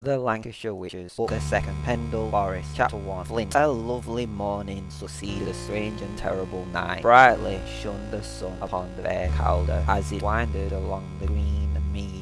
The Lancashire Witches, Book the Second, Pendle Forest, Chapter 1, Flint. A lovely morning succeeded a strange and terrible night. Brightly shone the sun upon the fair Calder as it winded along the green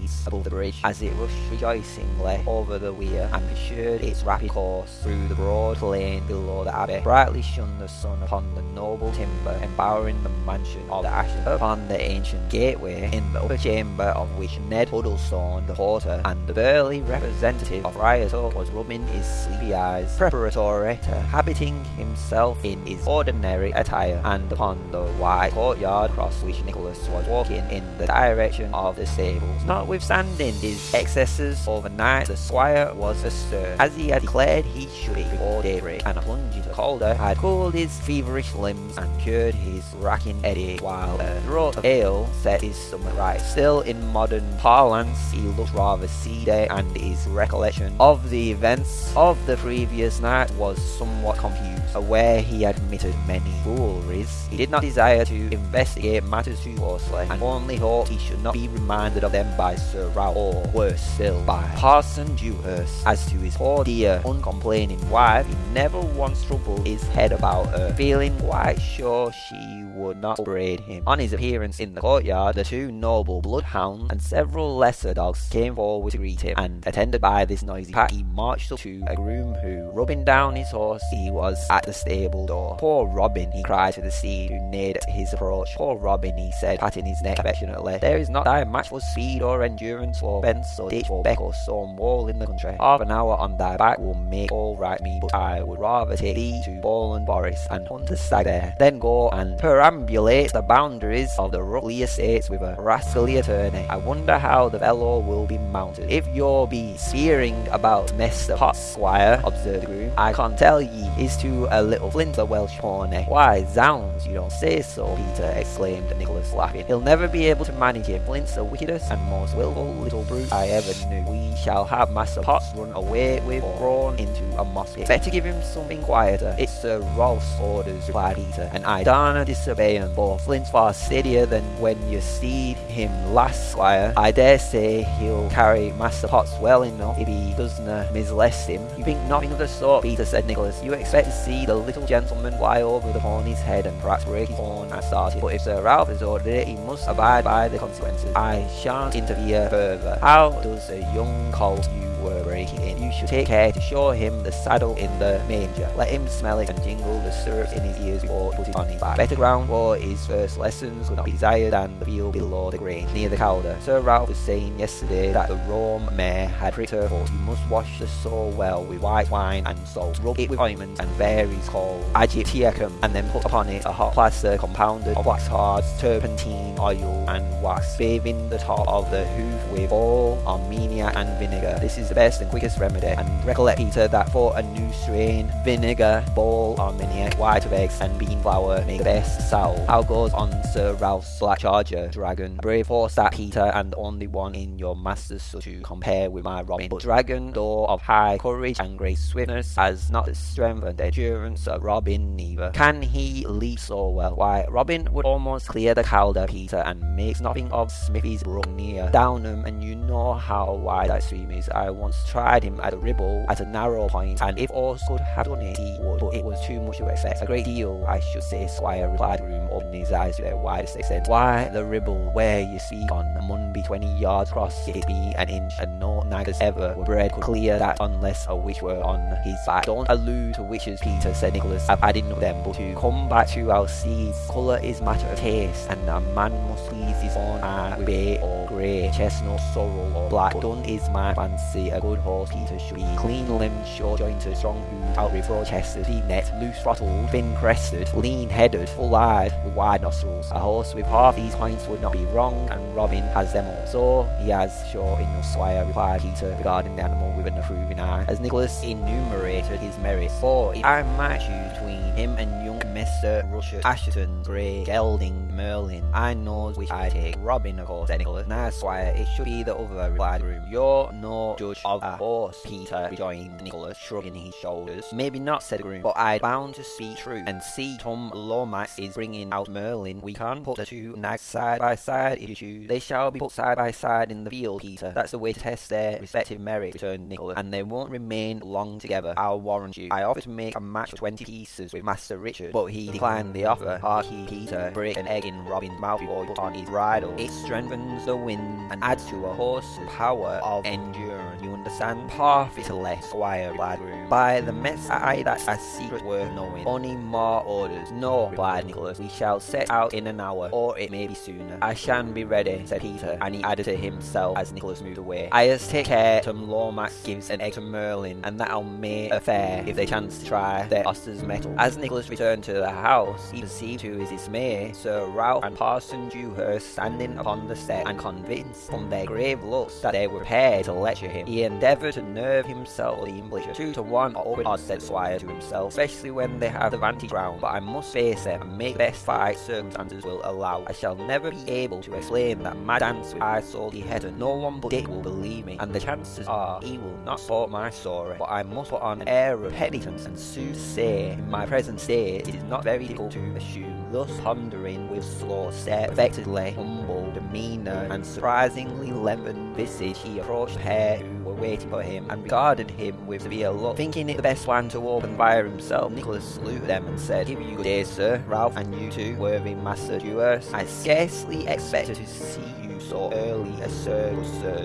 meads above the bridge as it rushed rejoicingly over the weir and pursued its rapid course through the broad plain below the abbey. Brightly shone the sun upon the noble timber embowering the mansion of the Assheton, upon the ancient gateway in the upper chamber of which Ned Huddlestone, the porter, and the burly representative of Rioto was rubbing his sleepy eyes, preparatory to habiting himself in his ordinary attire, and upon the wide courtyard across which Nicholas was walking in the direction of the stables. Notwithstanding his excesses overnight, the squire was astir, as he had declared he should be before daybreak, and a plunge into Calder had cooled his feverish limbs and cured his racking headache, while a draught of ale set his stomach right. Still, in modern parlance, he looked rather seedy, and his recollection of the events of the previous night was somewhat confused. Aware he had committed many fooleries, he did not desire to investigate matters too closely, and only hoped he should not be reminded of them by Sir or worse still, by Parson Dewhurst. As to his poor dear uncomplaining wife, he never once troubled his head about her, feeling quite sure she would not upbraid him. On his appearance in the courtyard, the two noble bloodhounds and several lesser dogs came forward to greet him, and attended by this noisy pack, he marched up to a groom who, rubbing down his horse, he was at the stable door. Poor Robin, he cried to the steed who neared his approach. Poor Robin, he said, patting his neck affectionately, there is not thy match for speed or endurance for fence or ditch or beck or stone wall in the country. Half an hour on thy back will make all right me, but I would rather take thee to Bowland Forest and hunt the stag there, then go and perambulate the boundaries of the Rough Lee estates with a rascally attorney. I wonder how the fellow will be mounted. If you'll be spearing about Mr. Potts, squire, observed the groom, I can't tell ye, is to a little flint a Welsh pony. Why, zounds, you don't say so, Peter exclaimed Nicholas, laughing. He'll never be able to manage him. Flint's the wickedest and most willful little brute I ever knew. We shall have Master Potts run away with or thrown into a moss. Better give him something quieter. It's Sir Ralph's orders, replied Peter, and I darna disobey him, for Flint's far steadier than when you steed him last, squire. I dare say he'll carry Master Potts well enough if he doesna mislest him. You think nothing of the sort, Peter, said Nicholas. You expect to see the little gentleman fly over the pony's head and perhaps break his horn and started. But if Sir Ralph has ordered it, he must abide by the consequences. I shan't interfere further. How does a young colt you were breaking in? You should take care to show him the saddle in the manger. Let him smell it and jingle the stirrups in his ears before he put it on his back. Better ground for his first lessons could not be desired than the field below the grange, near the Calder. Sir Ralph was saying yesterday that the Rome mare had pricked her foot. You must wash the sore well with white wine and salt. Rub it with ointment and berries called Egyptiacum, and then put upon it a hot plaster compounded of wax cards, turpentine, oil, and wax, bathing the top of the hoof with all armenia and vinegar. This is the best and quickest remedy. And recollect, Peter, that for a new strain, vinegar, ball, armenia, white of eggs, and bean flour make the best salve. How goes on Sir Ralph's Black Charger, Dragon? Brave horse that Peter, and only one in your master's so to compare with my Robin. But Dragon, though of high courage and great swiftness, has not the strength and endurance of Robin neither. Can he leap so well? Why, Robin would almost clear the Calder, Peter, and makes nothing of Smithy's brook near Downham, and you know how wide that stream is. I once tried him at a ribble at a narrow point, and if all could have done it, he would, but it was too much to expect. A great deal, I should say, Squire replied Groom, opening his eyes to their widest extent. Why, the ribble where you speak on mun be twenty yards across, it be an inch, and no naggers ever were bred could clear that unless a witch were on his back. Don't allude to witches, Peter, said Nicholas. I've of them, but to come back to our seeds, colour is matter of taste, and a man must please his own eye with bay or grey, chestnut, sorrel, or black. But done is my fancy, a good horse, Peter, should be clean limbed, short jointed, strong hooved, out with chested, deep necked, loose throttled, thin crested, lean headed, full eyed, with wide nostrils. A horse with half these points would not be wrong, and Robin has them all. So he has sure enough, Squire, replied Peter, regarding the animal with an approving eye, as Nicholas enumerated his merits. For if I match you between him and young Mr. Rushton, Assheton, Grey, Gelding, Merlin. I know which I take. Robin, of course, said Nicholas. Nah, Squire, it should be the other, replied Groom. You're no judge of a horse, Peter, rejoined Nicholas, shrugging his shoulders. Maybe not, said Groom, but I'm bound to speak true. And see, Tom Lomax is bringing out Merlin. We can't put the two nags side by side if you choose. They shall be put side by side in the field, Peter. That's the way to test their respective merit, returned Nicholas. And they won't remain long together, I'll warrant you. I offered to make a match of twenty pieces with Master Richard, but he declined the offer. Harky Peter break an egg in Robin's mouth he put on his bridle. It strengthens the wind and adds to a horse's power of endurance. You understand? Perfectly, Squire replied Groom. By the mess I that's a secret worth knowing. Only more orders. No, replied Nicholas. We shall set out in an hour, or it may be sooner. I shan't be ready, said Peter, and he added to himself as Nicholas moved away. I just take care Tom Lomax gives an egg to Merlin, and that'll make a fair if they chance to try their Oster's metal. As Nicholas returned to the house, he perceived to his dismay Sir Ralph and Parson Dewhurst standing upon the step, and convinced from their grave looks that they were prepared to lecture him. He endeavoured to nerve himself the English. Two to one or odds, said Squire to himself, especially when they have the vantage ground, but I must face them and make best fight circumstances will allow. I shall never be able to explain that mad dance with Isole de Heton, and no one but Dick will believe me, and the chances are he will not support my story, but I must put on an air of penitence and sooth say, in my present state, it is not very difficult to assume. Thus pondering with slow step, affectedly humble demeanour, and surprisingly leaden visage, he approached pair who were waiting for him, and regarded him with severe look. Thinking it the best plan to open fire himself, Nicholas saluted them and said, Give you good day, sir, Ralph, and you too, worthy Master Dewhurst. I scarcely expected to see you so early as Sir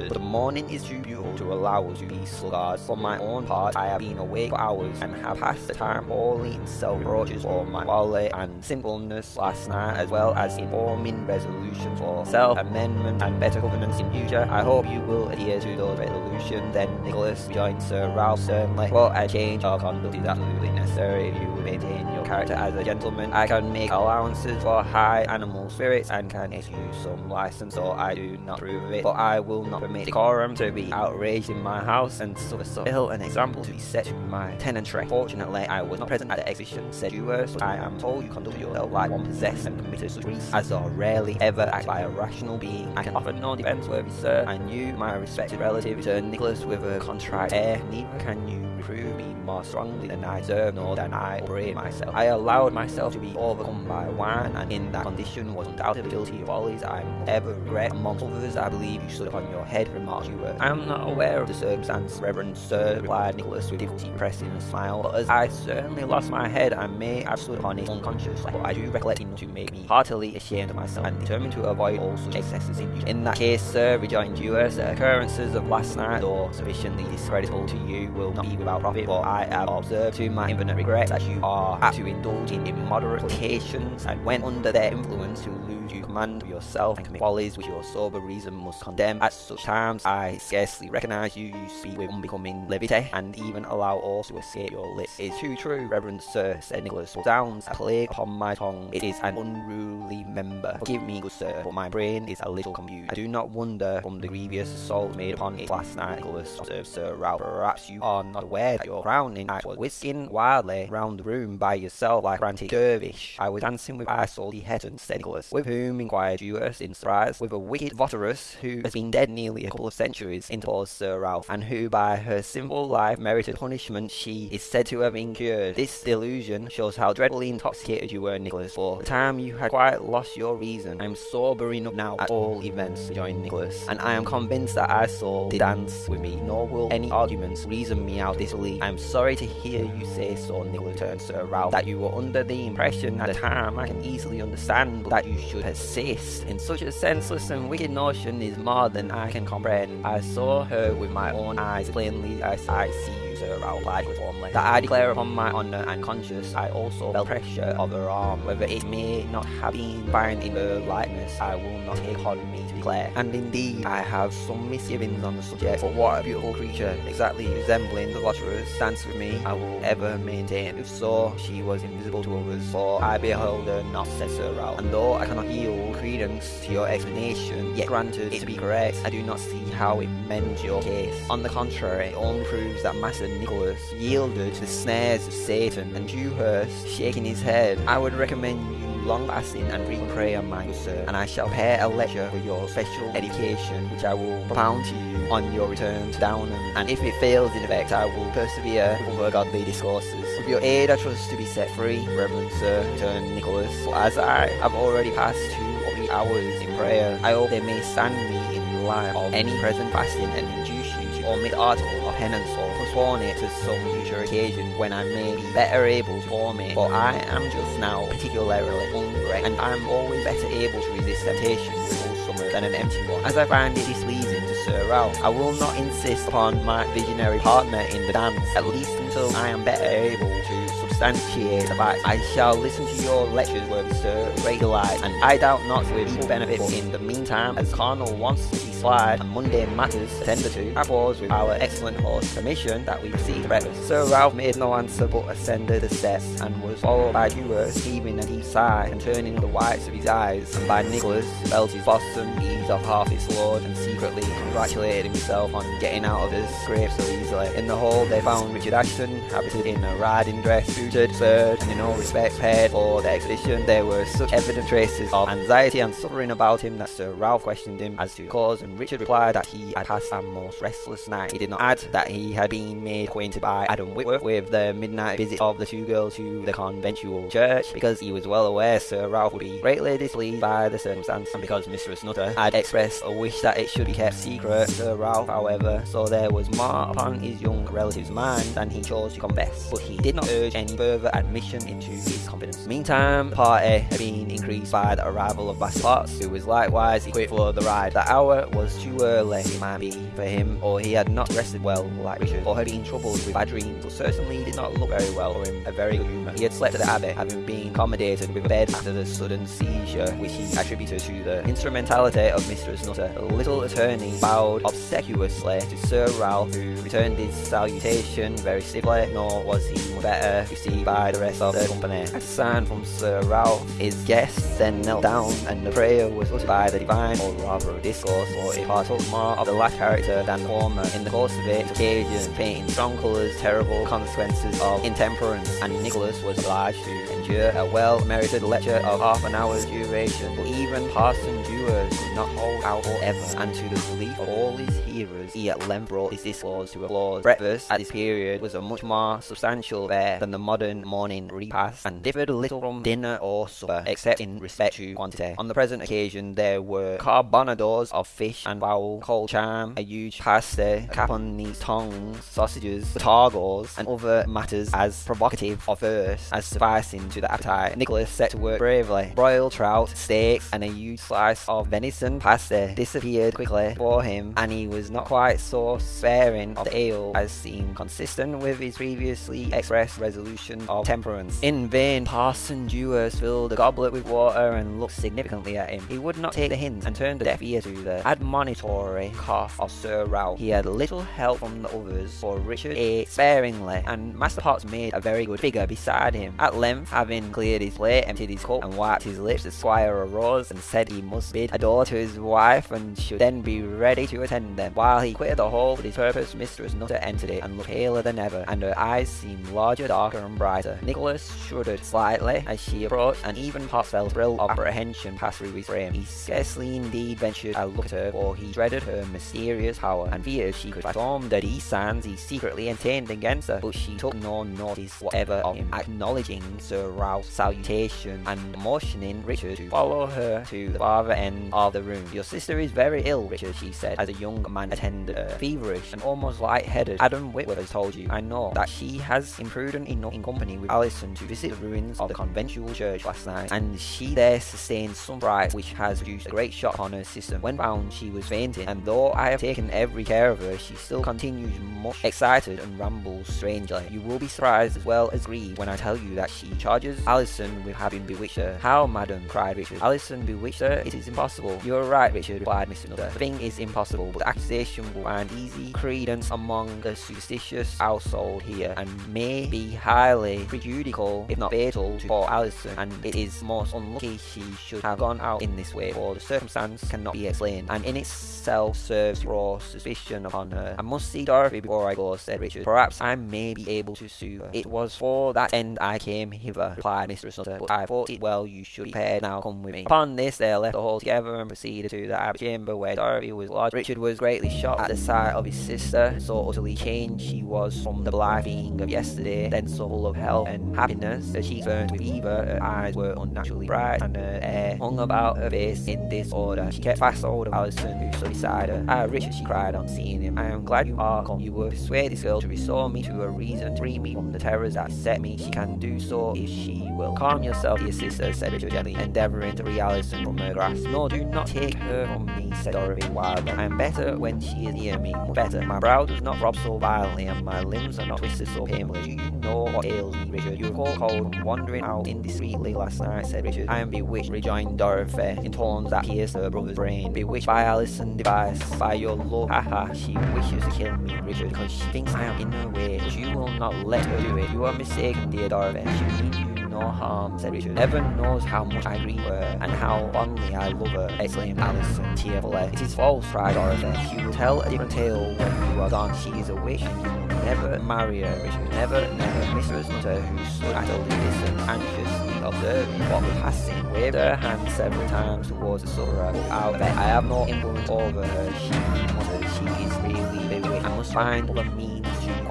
but the morning is too beautiful to allow us to be sluggards. For my own part, I have been awake for hours and have passed the time wholly in self-reproaches for my folly and sinfulness last night, as well as in forming resolutions for self-amendment and better governance in future. I hope you will adhere to those resolutions. Then Nicholas rejoined Sir Ralph certainly, but a change of conduct is absolutely necessary if you maintain your character as a gentleman. I can make allowances for high animal spirits and can excuse some license, so I do not approve of it. But I will not permit decorum to be outraged in my house and suffer so ill an example to be set to my tenantry. Fortunately, I was not present at the exhibition, said Dewhurst, but I am told you conduct yourself like one possessed and committed such griefs as are rarely ever acted by a rational being. I can offer no defence, worthy sir, and you, my respected relative, returned Nicholas with a contrite air. Neither can you reprove me more strongly than I deserve, nor than I upbraid myself. I allowed myself to be overcome by wine, and in that condition was undoubtedly guilty of follies I ever regret. Amongst others, I believe you stood upon your head, remarked Hubert. I am not aware of the circumstance, Reverend Sir, replied Nicholas with difficulty pressing a smile, but as I certainly lost my head, I may have stood upon it unconsciously, but I do recollect enough to make me heartily ashamed of myself, and determined to avoid all such excesses in future. In that case, sir, rejoined Dewhurst, the occurrences of last night, though sufficiently discreditable to you, will not be without profit, for I have observed to my infinite regret that you are apt to indulge in immoderate quotations, and when under their influence to lose you command yourself and commit follies which your sober reason must condemn. At such times, I scarcely recognise you, you speak with unbecoming levity, and even allow all to escape your lips. It is too true, Reverend Sir, said Nicholas, but sounds a plague upon my tongue. It is an unruly member. Forgive me, good sir, but my brain is a little confused. I do not wonder from the grievous assault made upon it last night, Nicholas, observed Sir Ralph. Perhaps you are not aware that your crowning act was whisking wildly round the room by yourself like a frantic dervish. I was dancing with Isole de Heton, said Nicholas. With whom, inquired Dewhurst in surprise. With a wicked votaress who has been dead nearly a couple of centuries, interposed Sir Ralph, and who by her sinful life merited punishment she is said to have incurred. This delusion shows how dreadfully intoxicated you were, Nicholas, for the time you had quite lost your reason. I am sober enough now, at all events, rejoined Nicholas, and I am convinced that I saw the dance with me, nor will any arguments reason me out this belief. I am sorry to hear you say so, Nicholas, returned Sir Ralph, that you were under the impression at the time. I can easily understand that you should persist in such a senseless and wicked notion is more than I can comprehend. I saw her with my own eyes plainly as I see you. Replied with warmly, that I declare upon my honour and conscience I also felt pressure of her arm, whether it may not have been in her likeness, I will not take upon me to declare. And indeed, I have some misgivings on the subject, but what a beautiful creature, exactly resembling the votaress, stands with me, I will ever maintain. If so, she was invisible to others, for I beheld her not, said Sir Ralph. And though I cannot yield credence to your explanation, yet granted it to be correct, I do not see how it mends your case. On the contrary, it only proves that Master Nicholas yielded to the snares of Satan, and Dewhurst, shaking his head, I would recommend you long fasting and frequent prayer, my good sir, and I shall prepare a lecture for your special education, which I will propound to you on your return to Downham, and if it fails in effect, I will persevere with other godly discourses. With your aid, I trust to be set free, Reverend Sir, returned Nicholas, as I have already passed two or three hours in prayer, I hope they may stand me in light of any present fasting and induce you to omit article of penance or postpone it to some future occasion when I may be better able to form it. For I am just now particularly hungry, and I am always better able to resist temptation full stomach than an empty one, as I find it displeasing to Sir Ralph. I will not insist upon my visionary partner in the dance, at least until I am better able to fact. I shall listen to your lectures with Sir delight, and I doubt not with full benefit. But in the meantime, as Cardinal wants to be slide and mundane matters attended to, I pause with our excellent host permission that we proceed to breakfast. Sir Ralph made no answer but ascended the steps and was followed by Dewhurst heaving a deep sigh and turning the whites of his eyes, and by Nicholas, his bosom ease off half its load and secretly congratulated himself on getting out of his scrape so easily. In the hall they found Richard Assheton, habited in a riding dress, suited, spurred, and in all respects prepared for the expedition. There were such evident traces of anxiety and suffering about him that Sir Ralph questioned him as to the cause, and Richard replied that he had passed a most restless night. He did not add that he had been made acquainted by Adam Whitworth with the midnight visit of the two girls to the conventual church, because he was well aware Sir Ralph would be greatly displeased by the circumstance, and because Mistress Nutter had expressed a wish that it should be kept secret. Sir Ralph, however, so there was more upon his young relative's mind than he chose to confess, but he did not urge any further admission into his confidence. Meantime, the party had been increased by the arrival of Basil Potts, who was likewise equipped for the ride. The hour was too early, it might be, for him, or he had not rested well like Richard, or had been troubled with bad dreams, but certainly did not look very well or in a very good humour. He had slept at the Abbey, having been accommodated with a bed after the sudden seizure, which he attributed to the instrumentality of Mistress Nutter. The little attorney bowed obsequiously to Sir Ralph, who returned his salutation very stiffly, nor was he better received by the rest of the company. At a sign from Sir Ralph, his guests then knelt down, and the prayer was uttered by the divine, or rather a discourse, for it partook more of the last character than the former. In the course of it, occasion painting strong colours, terrible consequences of intemperance, and Nicholas was obliged to endure a well-merited lecture of half an hour's duration. But even Parson Dewhurst could not hold out forever, and to the relief of all his hearers, he at length brought his discourse to a close. Breakfast at this period was a much more substantial fare than the modern morning repast, and differed little from dinner or supper, except in respect to quantity. On the present occasion, there were carbonadoes of fish and fowl, cold cham, a huge pasty, caponese tongues, sausages, targos, and other matters as provocative of thirst as sufficing to the appetite. Nicholas set to work bravely. Broiled trout, steaks, and a huge slice of venison pasty disappeared quickly for him, and he was not quite so sparing of the ale as seemed consistent with his previously expressed resolution of temperance. In vain, Parson Dewhurst filled a goblet with water and looked significantly at him. He would not take the hint and turned a deaf ear to the admonitory cough of Sir Ralph. He had little help from the others, for Richard ate sparingly, and Master Potts made a very good figure beside him. At length, having cleared his plate, emptied his cup, and wiped his lips, the squire arose and said he must bid adieu to his wife and should then be ready to attend them. While he quitted the hall for his purpose, Mistress Nutter entered it and looked paler than ever, and her eyes seemed larger, darker, and brighter. Nicholas shuddered slightly as she approached, and even Potts felt a thrill of apprehension pass through his frame. He scarcely indeed ventured a look at her, for he dreaded her mysterious power, and feared she could perform the designs he secretly intended against her, but she took no notice whatever of him, acknowledging Sir Ralph's salutation and motioning Richard to follow her to the farther end of the room. Your sister is very ill, Richard, she said, as a young man attended her, feverish and almost light-headed. Adam Whitworth has told you, I know, that she has imprudent enough in company with Alison to visit the ruins of the conventual church last night, and she there sustained some fright which has produced a great shock on her system. When found, she was fainting, and though I have taken every care of her, she still continues much excited and rambles strangely. You will be surprised as well as grieved when I tell you that she charges Alison with having bewitched her. How, madam? cried Richard. Alison bewitched her? It is impossible. You are right, Richard, replied Mr. Nutter. The thing is impossible, but the accusation will find easy credence among the superstitious household here, and may be highly prejudicial, if not fatal, to poor Alison, and it is most unlucky she should have gone out in this way, for the circumstance cannot be explained, and in itself serves throw suspicion upon her. I must see Dorothy before I go, said Richard. Perhaps I may be able to sue her. It was for that end I came hither, replied Mr. Nutter, but I thought it well you should be prepared now come with me. Upon this they left the hall together and proceeded to the abbey chamber where Dorothy was lodged. Richard was greatly shocked at the sight of his sister, so utterly changed she was from the blithe being of yesterday, then so full of health and happiness. Her cheeks burned with fever, her eyes were unnaturally bright, and her hair hung about her face in disorder. She kept fast hold of Alison, who stood beside her. Ah, Richard, she cried on seeing him, I am glad you are come. You will persuade this girl to restore me to a reason, to free me from the terrors that set me. She can do so if she will. Calm yourself, dear sister, said Richard gently, endeavouring to free Alison from her grasp. No, do not take her from me, said Dorothy wildly. I am better when she is near me, much better. My brow does not throb so violently, and my limbs are not twisted so painfully. Do you know what ails me, Richard? You called cold from wandering out indiscreetly last night, said Richard. I am bewitched, rejoined Dorothy, in tones that pierced her brother's brain. Bewitched by Alison Device, by your love. Ha ha, she wishes to kill me, Richard, because she thinks I am in her way, but you will not let her do it. You are mistaken, dear Dorothy. She means you no harm, um, said Richard. Heaven knows how much I grieve her, uh, and how fondly I love uh, her, exclaimed Alison tearfully. It is false, cried Dorothy. She will tell a different tale when you are gone. She is a witch, and you will never marry her, Richard. Never, never. Mrs. Nutter, who stood at a distance, anxiously observing what was passing, waved her hand several times towards the sufferer. Without bet, I have no influence over her. She muttered, she is really bewitched. I must find other means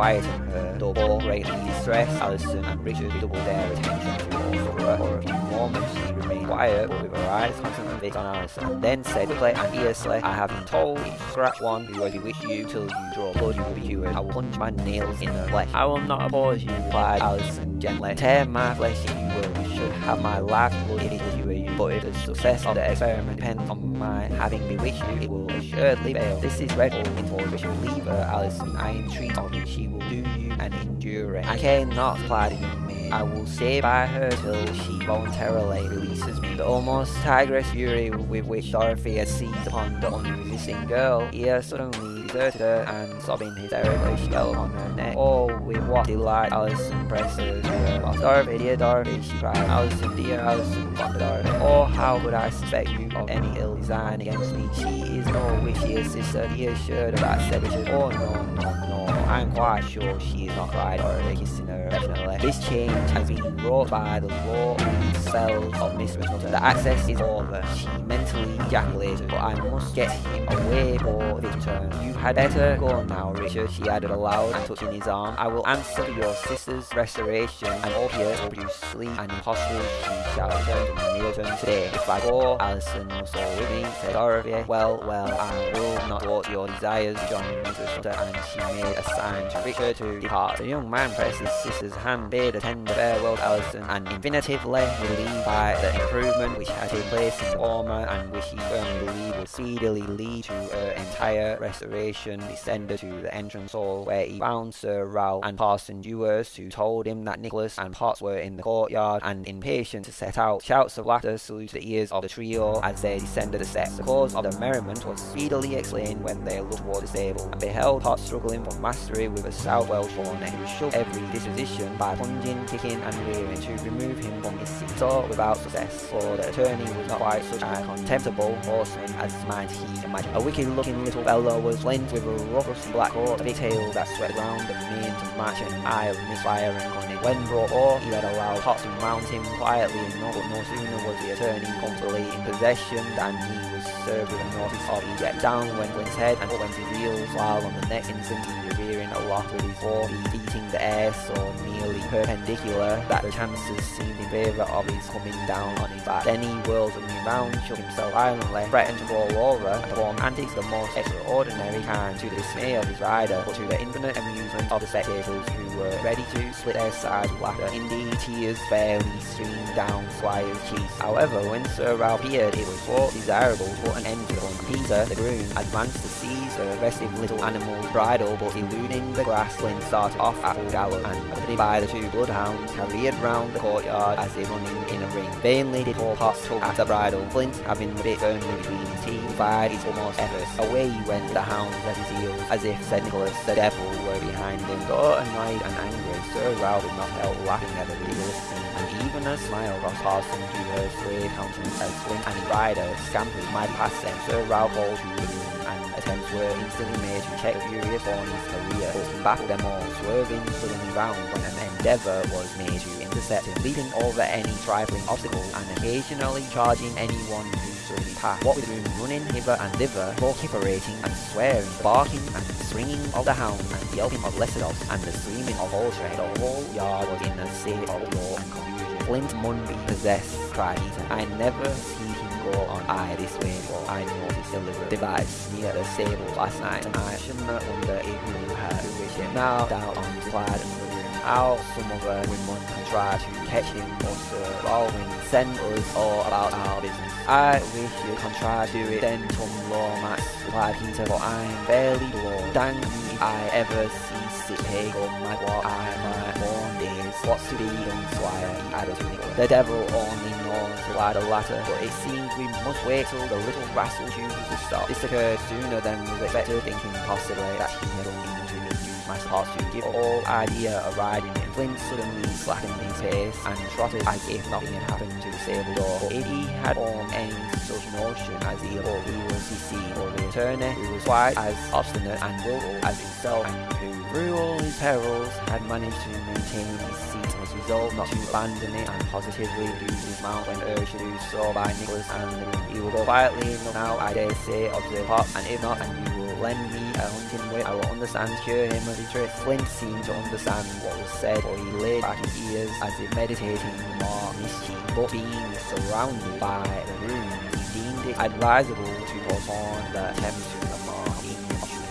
quieten her. Both greatly distressed, Alison and Richard redoubled their attention to the sufferer. For a few moments she remained quiet, but with her eyes constantly fixed on Alison, and then said quickly and fiercely, I have been told you scratch one who will bewitch you till you draw blood, you will be cured. I will plunge my nails in her flesh. I will not oppose you, replied Alison gently. Tear my flesh if you will. You should have my life blood if it will cure you. But if the success of the experiment depends on my having bewitched you, it will This is dreadful, interrupted Richard. Leave her, Alison. I entreat of you. She will do you an injury. I cannot not, replied the young. I will stay by her till she voluntarily releases me. The almost tigress fury with which Dorothy had seized upon the unresisting girl here suddenly deserted her, and sobbing hysterically, she fell on her neck. Oh, with what delight Alison pressed her to Dorothy, dear Dorothy, she cried. Alison, dear Alison, wondered Dorothy. Oh, how could I suspect you of any ill design against me? She is no witch, dear sister, be assured of that, said Richard. Oh, no, no, no. I am quite sure she is not cried Dorothy, kissing her affectionately. This change has been wrought by the law cells of Mistress Nutter. The access is over. She mentally ejaculated, but I must get him away for this return. You had better go now, Richard, she added aloud, touching his arm. I will answer for your sister's restoration, and opiate will produce sleep, and impossible she shall return to Neoton today. If I go, Alison must go with me, said Dorothy. Well, well, I will not thwart your desires, joined Mrs. And she made a sign to Richard to depart. The young man pressed his sister's hand, bade a tender farewell to Alison, and infinitively relieved by the improvement which had taken place in the former, and which he firmly believed would speedily lead to her entire restoration, descended to the entrance hall, where he found Sir Ralph and Parson Dewhurst, who told him that Nicholas and Potts were in the courtyard, and impatient to set out. Shouts of laughter saluted the ears of the trio as they descended the steps. The cause of the merriment was speedily explained when they looked toward the stable, and beheld Potts struggling for mastery with a stout Welsh pony, who shook every disposition by plunging, kicking, and rearing to remove him from his seat. So without success, for the attorney was not quite such a contemptible horseman as might he imagine. A wicked-looking little fellow was with a rough black coat, a big tail that swept round the mane to match an eye of misfire and cunning. When brought off, he had allowed Potts to mount him quietly enough, but no sooner was the attorney comfortably in possession than he was served with a notice of eject. Down went his head and up went his heels, while on the next instant he rearing aloft with his forefeet beating the air so nearly perpendicular that the chances seemed in favour of his coming down on his back. Then he whirled suddenly round, shook himself violently, threatened to roll over, and performed antics the most extraordinary kind to the dismay of his rider, but to the infinite amusement of the spectators who were ready to split their sides with laughter. Indeed, tears fairly streamed down Squire's cheeks. However, when Sir Ralph appeared, it was thought desirable to put an end to the fun. Peter, the groom, advanced to seize aggressive little animals bridle but eluding the grass Flint started off at full gallop and accompanied by the two bloodhounds careered round the courtyard as they running in a ring. Vainly did poor Potts tug at the bridle. Flint, having the bit firmly between his teeth, fired his utmost efforts. Away he went, the hounds at his heels, as if said Nicholas, the devil, were behind him. Though annoyed and angry, Sir Ralph could not help laughing at the ridiculous and even a smile crossed Parson to her sway countenance as Flint and his rider scampered mighty past them. Sir Ralph called to the attempts were instantly made to check the furious career, but baffled them all, swerving suddenly round when an endeavour was made to intercept him, leaping over any trifling obstacle and occasionally charging anyone who suddenly passed. What with room running hither and thither, vociferating and swearing, barking and swinging of the hound and yelping of lesser dogs and the screaming of all trade, the whole yard was in a state of roar and confusion. Flint mun be possessed, cried Ethan. I never see him go on eye this way before. I noticed a little device near the stable last night and I shouldn't wonder if you had him now down on the slide and room how some other women can try to catch him or Baldwin send us all about our business. I wish you can to do it then Tom Lomax replied Peter but I'm barely below. Dang me I ever see sick pig or mad what I my born days. What's to be done squire he added to. The devil only knows replied the latter? But it seems we must wait till the little rascal chooses to stop. This occurred sooner than was expected. Thinking possibly that he had only my spots to give all idea of riding him. Flint suddenly slackened his pace and trotted as if nothing had happened to the stable door. But if he had formed any such notion as he thought he was deceived, for the attorney, who was quite as obstinate and willful as himself, and who, through all his perils, had managed to maintain his seat, was resolved not to abandon it and positively lose his mount when urged to do so by Nicholas and the He will go quietly enough now, I dare say, observed Pop, and if not, and you will lend me a hunting whip, I will understand, cure him of trick. Flint seemed to understand what was said, for he laid back his ears as if meditating more mischief, but being surrounded by the room, he deemed it advisable to postpone the attempt to the more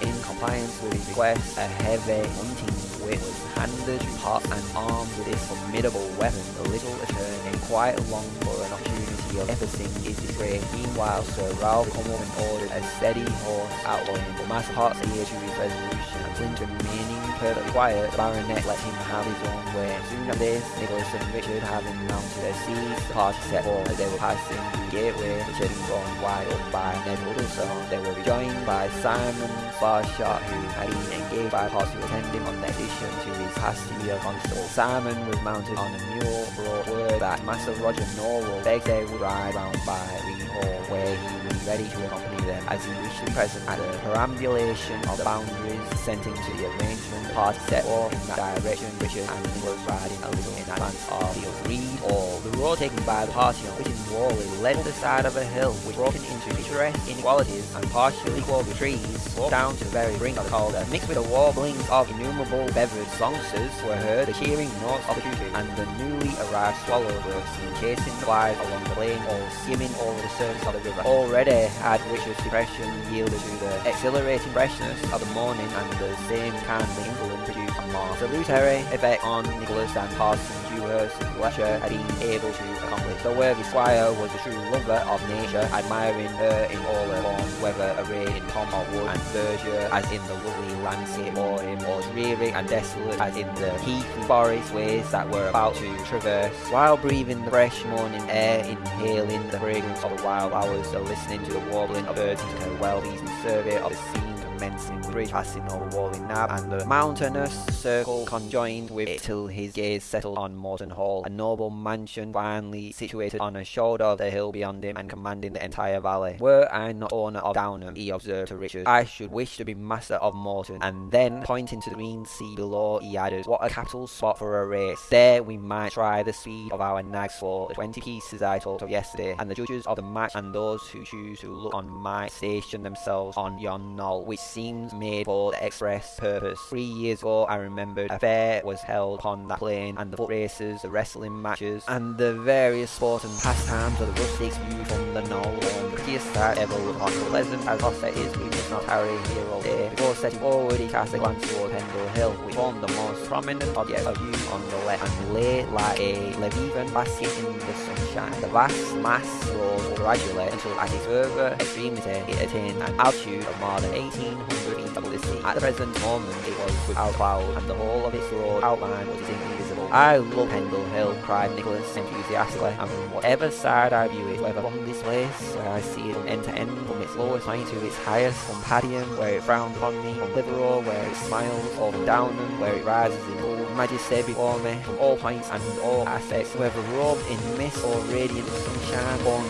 in compliance with his request, a heavy hunting whip was handed to Hot and armed with this formidable weapon, the little attorney quite longed for an opportunity of evincing his disgrace. Meanwhile, Sir Ralph and ordered a steady horse outlawing, but Master Hot adhered to his resolution, and Flint remaining perfectly quiet, the baronet let him have his own way. Soon after this, Nicholas and Richard having mounted their steeds, the party set forth as they were passing the gateway, which had been wide open by Ned Huddlestone. They were rejoined by Simon Sparshot, who had been engaged by party to attend him on the addition to his Castile constable. Simon was mounted on a mule, brought word that Master Roger Nowell begged they would ride round by Green Hall, where he was ready to accompany them, as he to be present at the perambulation of the boundaries, assenting to the arrangement. The party set off in that direction, Richard and Nicholas riding a little in advance of the Reed Hall. The road taken by the party on Whitting Wally led to the side of a hill, which broken into picturesque inequalities and partially clothed with trees, sloped down to the very brink of the Calder. Mixed with the warblings of innumerable beverage songsters were heard the cheering notes of the cuckoo, and the newly arrived swallows were seen chasing the flies along the plain or skimming over the surface of the river. Already had Richard's depression yielded to the exhilarating freshness of the morning and the same kindly influence produced on more salutary effect on Nicholas and Parson And Fletcher had been able to accomplish. The worthy squire was a true lover of nature, admiring her in all her forms, whether arrayed in pomp of wood and verdure, as in the lovely landscape or him, or dreary and desolate, as in the heathy forest ways that were about to traverse, while breathing the fresh morning air, inhaling the fragrance of the wild flowers, or listening to the warbling of birds, took a well-pleasing survey of the scene commencing bridge passing over Whalley Nab and the mountainous circle conjoined with it till his gaze settled on Morton Hall, a noble mansion finely situated on a shoulder of the hill beyond him and commanding the entire valley. Were I not owner of Downham, he observed to Richard, I should wish to be master of Morton. And then, pointing to the green sea below, he added, What a capital spot for a race. There we might try the speed of our nags for the twenty pieces I talked of yesterday, and the judges of the match and those who choose to look on might station themselves on yon knoll, which seems made for the express purpose. Three years ago, I remembered a fair was held upon that plain, and the foot races, the wrestling matches, and the various sports and pastimes of the rustics viewed from the knoll, the prettiest sight ever looked on. Pleasant as Osset is, we must not tarry here all day. Before setting forward, he cast a glance toward Pendle Hill, which formed the most prominent object of view on the left, and lay like a Leviathan basking in the sunshine. The vast mass rose gradually until at its further extremity it attained an altitude of more than 1800 feet above the sea. At the present moment it was without cloud, and the whole of its broad outline was invisible. visible. I love Pendle Hill, cried Nicholas enthusiastically, and from whatever side I view it, whether from this place, where I see it from end to end, from its lowest point to its highest, from Padiham, where it frowns upon me, from Clitheroe, where it smiles, or from Downham, where it rises in full majesty before me, from all points and all aspects, whether robed in mist or radiant sunshine, born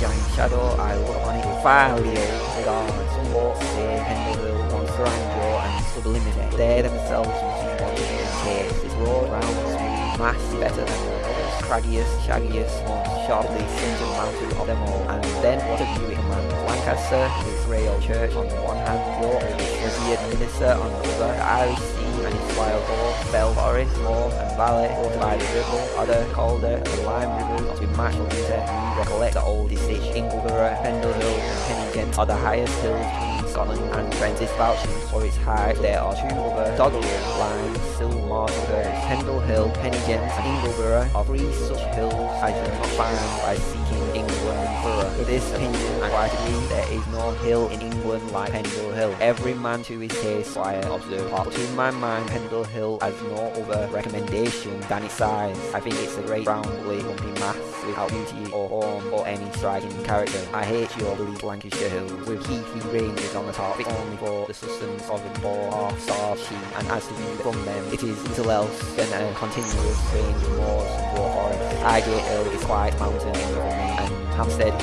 giant shadow, I look on it with fiery regard. Some folks say Pendle Hill wants grandeur and sublimity. They themselves must want to taste its broad, round, smooth mass better than the others, craggiest, shaggiest, most sharply singeing mountain of them all. And then what a view it commands. Lancaster, its rail church on the one hand, York, its revered minister on the other, the Irish sea wild horse, Bell Forest, moor and valley, watered by the Ribble, Hodder, Calder, and Lime rivers, to match what you recollect the oldest ditch, Ingleborough, Pendle Hill, and Penyghent are the highest hills between Scotland and Prentice vouching for its height. There are two other doggerel still more. Pendle Hill, Penyghent, and Ingleborough are three such hills as you not find by seeking With this opinion, I quite agree there is no hill in England like Pendle Hill. Every man to his taste, I observe. But to my mind, Pendle Hill has no other recommendation than its size. I think it's a great roundly lumpy mass without beauty or form or any striking character. I hate your bleak Lancashire hills with heathy ranges on the top. It's only for the sustenance of a boar, half starved sheep, and as to view from them, it is little else than a continuous range of moors and raw forests. Highgate Hill is quite mountain me, and Hampstead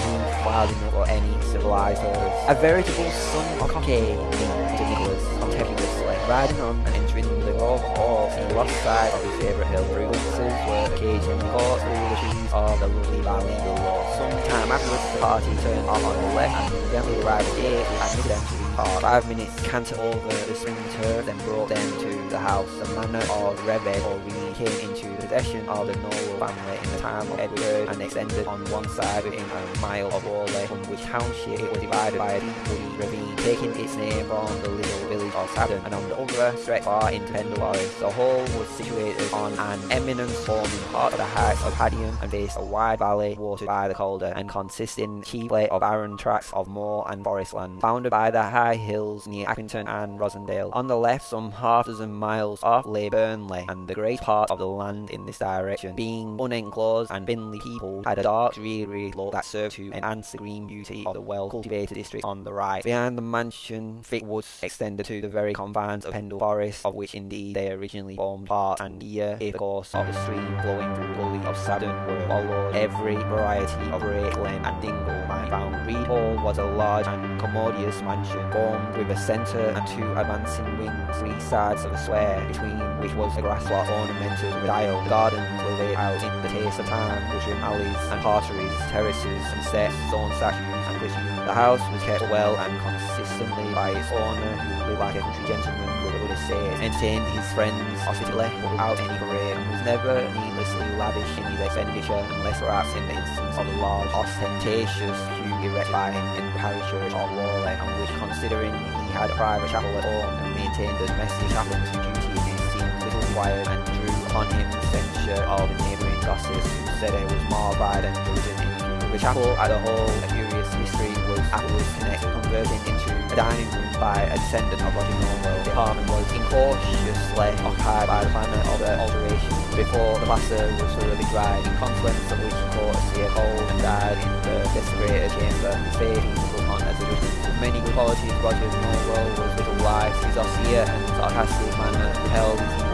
wild enough for any civilized herders. A veritable son of cockade, to Nicholas, contemptuously, riding on and entering the grove horse he lost sight of his favourite hill through glimpses were occasionally caught through the trees of the lovely valley below. Some time afterwards the party turned off on the left and gently arrived at the gate which admitted them to the park. Five minutes canter over the spring turf then brought them to the house. The manor of Reved or Reed came into possession of the Nowell family in the time of Edward III and extended on one side within a mile of Orley, from which township it was divided by a deep ravine, taking its name from the little village of Sabden, and on the other stretched far into Pendle Forest. The whole was situated on an eminence forming part of the heights of Padiham and faced a wide valley watered by the Calder and consisting chiefly of barren tracts of moor and forest land, bounded by the high hills near Accrington and Rossendale. On the left, some half dozen miles off, lay Burnley, and the great part of the land in this direction, being unenclosed and thinly peopled, had a dark, dreary look that served to enhance the green beauty of the well-cultivated district on the right. Behind the mansion, thick woods extended to the very confines of Pendle Forest, of which indeed they originally formed part, and here, if the course of the stream flowing through the gully of Sabden were followed, every variety of rake, glen, and dingle might be found. Read Hall was a large and commodious mansion, formed with a centre and two advancing wings, three sides of a square, between which was a grass plot ornamented with tile. The gardens were laid out in the taste of time, with alleys and parterres, terraces and steps, stone statues and glittering. The house was kept well and consistently by its owner, who lived like a country gentleman would, would have said, entertained his friends hospitably without any parade, and was never needlessly lavish in his expenditure, unless perhaps in the instance of a large, ostentatious pew erected by him in the parish church of Whalley, and which, considering he had a private chapel at home and maintained the domestic chaplain's it seemed little required and upon him the censure of the neighbouring gossips who said it was more by than diligent in the chapel as a whole, a curious history was afterwards connected, converted into a dining room by a descendant of Roger Nowell. The apartment was incautiously occupied by the planner of the alteration before the plaster was thoroughly dried, in consequence of which he caught a severe cold and died in the desecrated chamber. Was upon as a judgment. With many good qualities, Roger Nowell was little life. His austere and sarcastic manner repelled his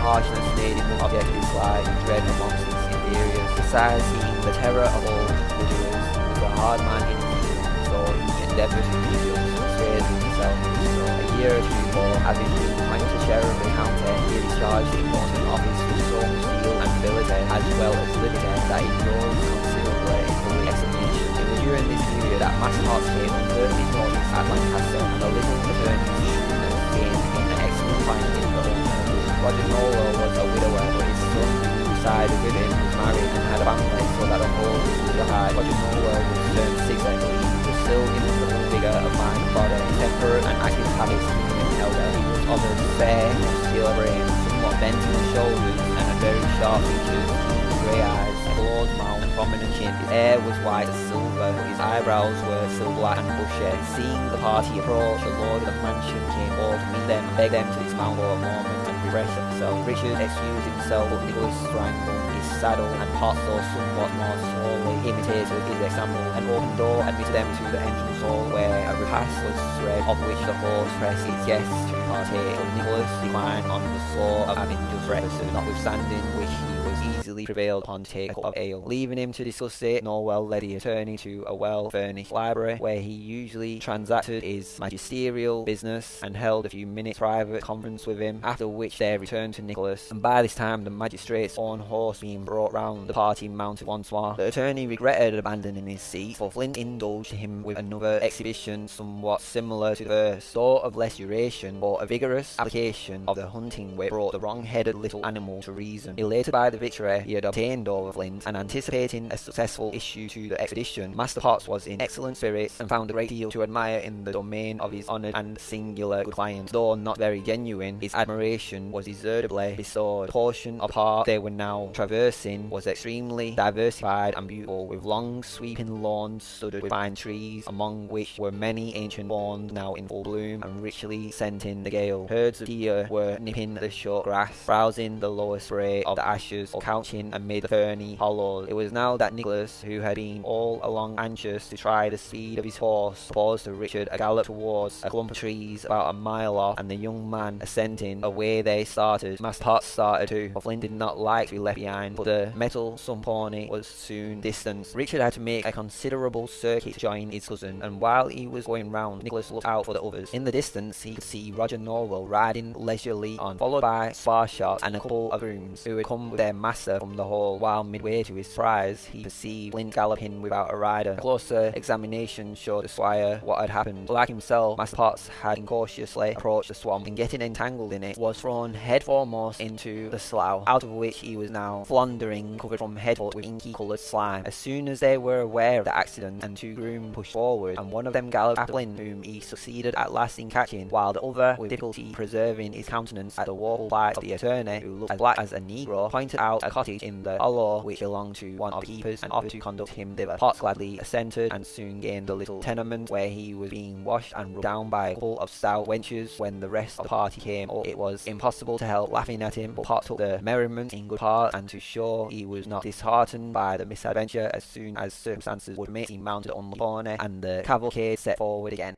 equal, and his harshness made him an object of dislike and dread amongst his inferiors. Besides being the terror of all he was a hard man in his dealings, so he endeavoured to be just, persuade himself to so. A year or two before, having been appointed sheriff of the county, he had discharged the important office with so much zeal and ability, as well as liberty, that he rose considerably in public estimation. It was during this period that Master Hearts came on early mornings at Lancaster, and the little shrewdness gained an excellent finding for purpose. Roger was a widower, but his son, resided with him, was married and had a family, so that the whole was really high. Roger was turned six and he was still in the full vigour of mind and body, temperate and active habits in elder. He was of a fair, muscular frame, somewhat bent in the shoulders, and a very sharp features, grey eyes, a broad mouth, and prominent chin. His hair was white as silver, his eyebrows were still black and bushy. Seeing the party approach, the lord of the mansion came forward to meet them, and begged them to dismount for a moment refresh themselves. Richard excused himself, but Nicholas sprang from his saddle and Potts, somewhat more slowly, imitated his example. An open door admitted them to the entrance hall where a repast was spread, of which the host pressed his guests to partake. But Nicholas declined on the score of having just breakfast, notwithstanding which he was easily prevailed upon to take a cup of ale. Leaving him to discuss it, Nowell led the attorney to a well-furnished library where he usually transacted his magisterial business and held a few minutes private conference with him, after which they returned to Nicholas. And by this time the magistrate's own horse being brought round, the party mounted once more. The attorney regretted abandoning his seat, for Flint indulged him with another exhibition somewhat similar to the first, though of less duration, for a vigorous application of the hunting whip brought the wrong-headed little animal to reason. Elated by the victory he had obtained over Flint, and anticipating a successful issue to the expedition, Master Potts was in excellent spirits and found a great deal to admire in the domain of his honoured and singular good client. Though not very genuine, his admiration was deservedly bestowed. The portion of park they were now traversing was extremely diversified and beautiful, with long sweeping lawns studded with fine trees, among which were many ancient forms now in full bloom and richly scenting the gale. Herds of deer were nipping the short grass, browsing the lower spray of the ashes, or couching amid the ferny hollows. It was now that Nicholas, who had been all along anxious to try the speed of his horse, proposed to Richard a gallop towards a clump of trees about a mile off, and the young man assenting, away they started. Master Potts started too, for Flint did not like to be left behind, but the metal pony was soon distanced. Richard had to make a considerable circuit to join his cousin, and while he was going round, Nicholas looked out for the others. In the distance, he could see Roger Nowell riding leisurely on, followed by Sparshot and a couple of grooms, who had come with their master from the hall, while midway to his surprise, he perceived Flint galloping without a rider. A closer examination showed the squire what had happened. Like himself, Master Potts had incautiously approached the swamp, and getting entangled in it, was thrown head foremost into the slough, out of which he was now floundering, covered from head to foot with inky coloured slime. As soon as they were aware of the accident, and two groom pushed forward, and one of them galloped after Flint, whom he succeeded at last in catching, while the other, with difficulty preserving his countenance at the woeful plight of the attorney, who looked as black as a negro, pointed out a cottage in the hollow which belonged to one of the keepers, and offered to conduct him thither. Potts gladly assented, and soon gained the little tenement where he was being washed and rubbed down by a couple of stout wenches. When the rest of the party came up, it was impossible to help laughing at him, but Potts took the merriment in good part, and to show he was not disheartened by the misadventure, as soon as circumstances would permit, he mounted on the pony, and the cavalcade set forward again.